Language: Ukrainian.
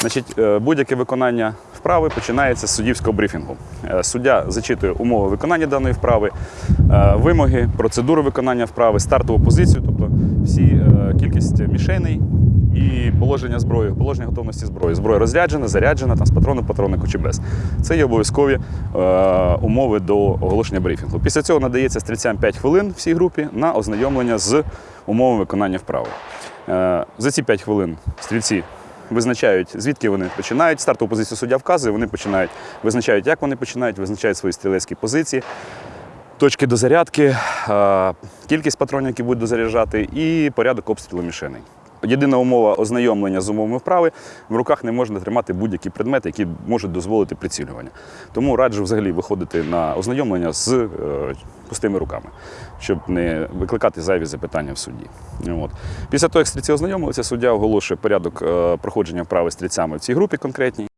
Значить, е, будь-яке виконання вправи починається з суддівського брифінгу. Е, Суддя зачитує умови виконання даної вправи, е, вимоги, процедуру виконання вправи, стартову позицію, тобто всі кількість мішеней і положення зброї, положення готовності зброї. Зброя розряджена, заряджена, там, з патрону, патроннику чи без. Це є обов'язкові умови до оголошення брифінгу. Після цього надається стрільцям 5 хвилин всій групі на ознайомлення з умовами виконання вправи. За ці 5 хвилин стрільці визначають, звідки вони починають. Стартову позицію суддя вказує, вони починають, визначають, як вони починають, визначають свої стрілецькі позиції, точки дозарядки, кількість патронів, які будуть дозаряджати, і порядок обстрілу мішеней. Єдина умова ознайомлення з умовами вправи в руках не можна тримати будь-які предмети, які можуть дозволити прицілювання. Тому раджу взагалі виходити на ознайомлення з е, пустими руками, щоб не викликати зайві запитання в суді. От. Після того, як стрільці ознайомилися, суддя оголошує порядок е, проходження вправи стрільцями в цій групі конкретній.